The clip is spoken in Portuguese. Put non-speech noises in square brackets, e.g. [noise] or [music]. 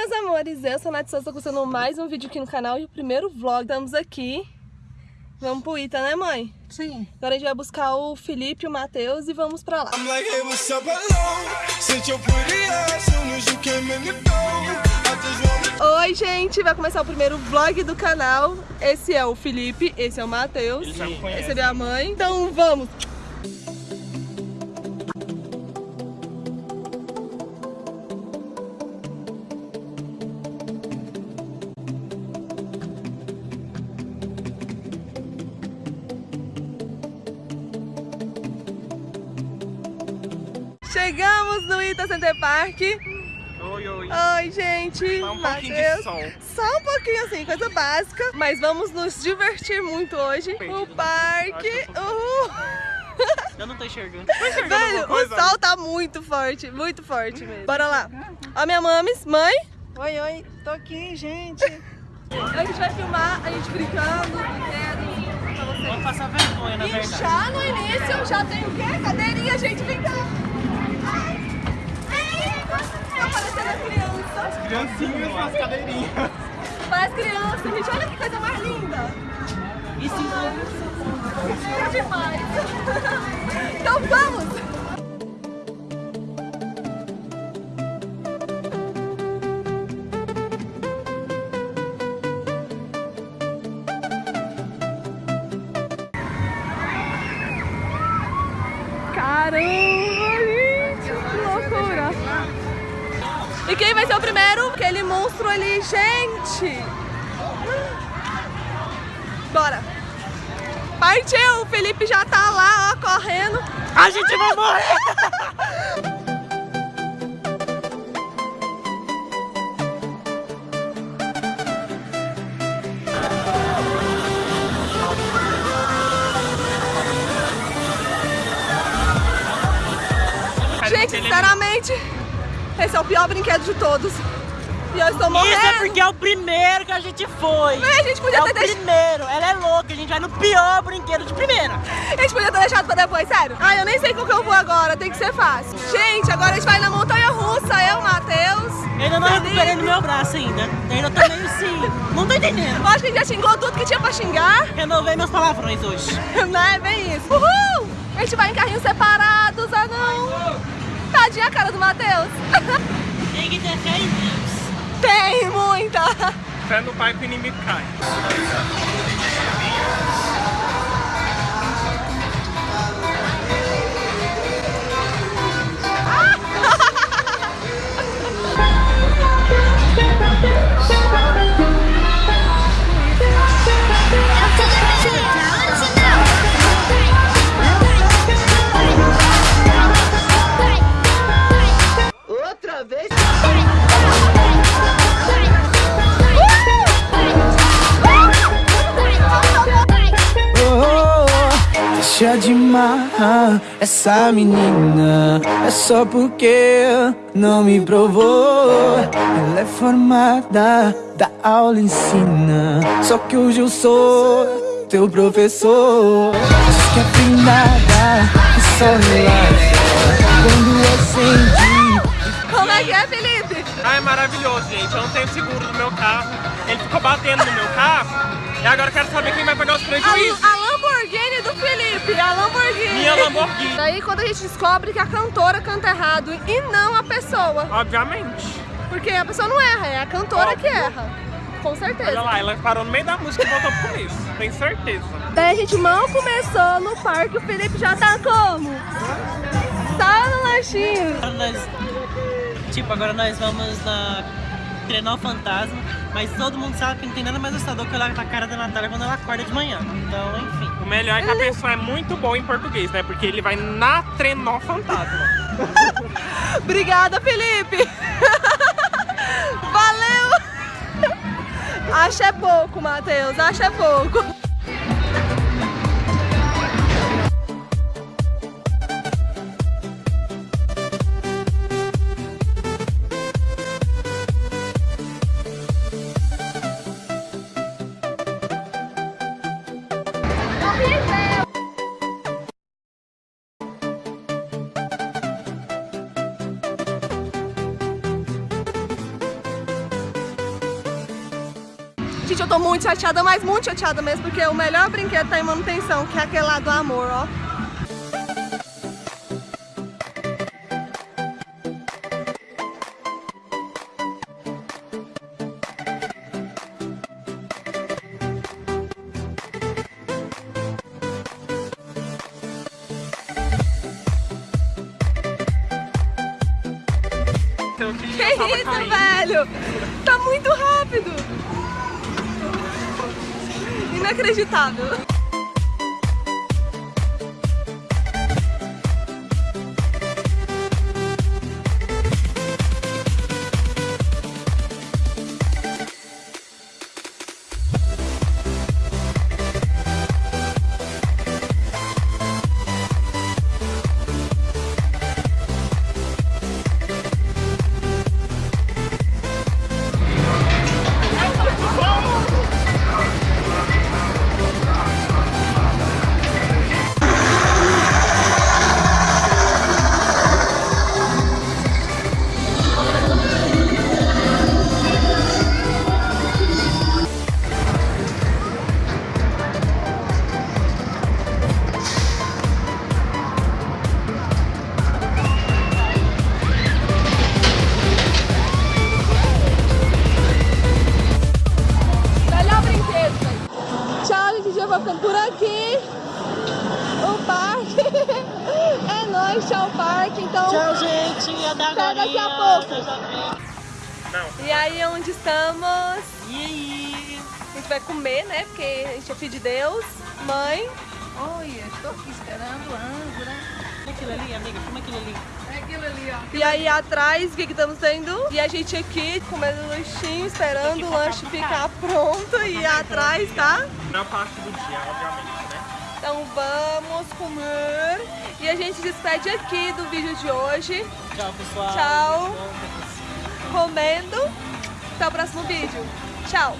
meus amores, eu sou a Nath Souza, começando mais um vídeo aqui no canal e o primeiro vlog. Estamos aqui, vamos pro Ita, né mãe? Sim. Agora a gente vai buscar o Felipe e o Matheus e vamos pra lá. I'm like, hey, what's up, Oi gente, vai começar o primeiro vlog do canal. Esse é o Felipe, esse é o Matheus, esse é minha mãe. Então vamos! Chegamos no Ita Center Park. Oi, oi. Oi, gente. Só um pouquinho de sol. Só um pouquinho assim, coisa básica. Mas vamos nos divertir muito hoje. O parque. Uhul. Eu não tô enxergando. [laughs] Velho, o sol tá muito forte, muito forte mesmo. Bora lá. Ó, minha mames, mãe. Oi, oi, tô aqui, gente. A gente vai filmar a gente brincando. Vamos passar vergonha, na E verdade. já no início já tem o quê? Cadeirinha, gente, vem cá. Ai. Ai. Criança. Criancinhas nas cadeirinhas. Parece criança, gente. Olha que coisa mais linda. E se É demais. Então vamos. Caramba, E quem vai ser o primeiro? Aquele monstro ali, gente. Bora. Partiu, o Felipe já tá lá, ó, correndo. A gente vai morrer! Gente, sinceramente, esse é o pior brinquedo de todos. E eu estou morrendo. Isso é porque é o primeiro que a gente foi. Ai, a gente podia é ter o deixado. primeiro. Ela é louca. A gente vai no pior brinquedo de primeira. A gente podia ter deixado pra depois, sério. Ai, eu nem sei qual que eu vou agora, tem que ser fácil. Gente, agora a gente vai na montanha russa, eu, Matheus. Eu ainda não Felipe. recuperei no meu braço ainda. Eu ainda tô meio assim. Não tô entendendo. Eu acho que a gente já xingou tudo que tinha pra xingar, Renovei meus palavrões hoje. [laughs] né? Bem isso. Uhul! A gente vai em carrinhos separados, ah não. Tadinha a cara do Matheus. [laughs] Tem que ter fé em Deus. Tem muita. Fé no pai que o inimigo cai. Essa menina É só porque não me provou Ela é formada, da aula ensina Só que hoje eu sou teu professor Diz que é que só relaxa Quando acende Como é que é, Felipe? Ah, é maravilhoso, gente. Eu não tenho seguro no meu carro. Ele ficou batendo no meu carro. E agora eu quero saber quem vai pagar os prejuízos. A, a Lamborghini do Felipe, a Lamborghini. Minha Lamborghini. Daí quando a gente descobre que a cantora canta errado e não a pessoa. Obviamente. Porque a pessoa não erra, é a cantora que Óbvio. erra. Com certeza. Olha lá, ela parou no meio da música e voltou pro começo. Tenho certeza. Daí a gente mal começou no parque, o Felipe já tá como? Tá no lanchinho. Agora nós, tipo, agora nós vamos na treinar o fantasma, mas todo mundo sabe que não tem nada mais assustador que olhar pra cara da Natália quando ela acorda de manhã. Então, enfim. O melhor é que a pessoa é muito boa em português, né? Porque ele vai na trenó fantasma. [laughs] Obrigada, Felipe. [laughs] Valeu. Acho é pouco, Matheus, acho é pouco. Gente, eu tô muito chateada, mas muito chateada mesmo, porque o melhor brinquedo tá em manutenção, que é aquele lá do amor, ó. Então, que Que isso, velho? Tá muito rápido. Inacreditável. É nóis, tchau, parque. Então, Tchau, gente. Até Até agora. daqui a pouco. Viram. e aí, onde estamos? E aí? A gente vai comer, né? Porque a gente é filho de Deus. Mãe. Olha, estou aqui esperando a âncora. Como aquilo ali, amiga? Como aquilo ali? É aquilo ali, ó. E aí atrás, o que que estamos tendo? E a gente aqui comendo lanchinho, esperando o lanche ficar pronto. E atrás, tá? Na parte do dia, obviamente, né? Então vamos comer. E a gente se despede aqui do vídeo de hoje. Tchau, pessoal. Tchau. Comendo. Até o próximo vídeo. Tchau.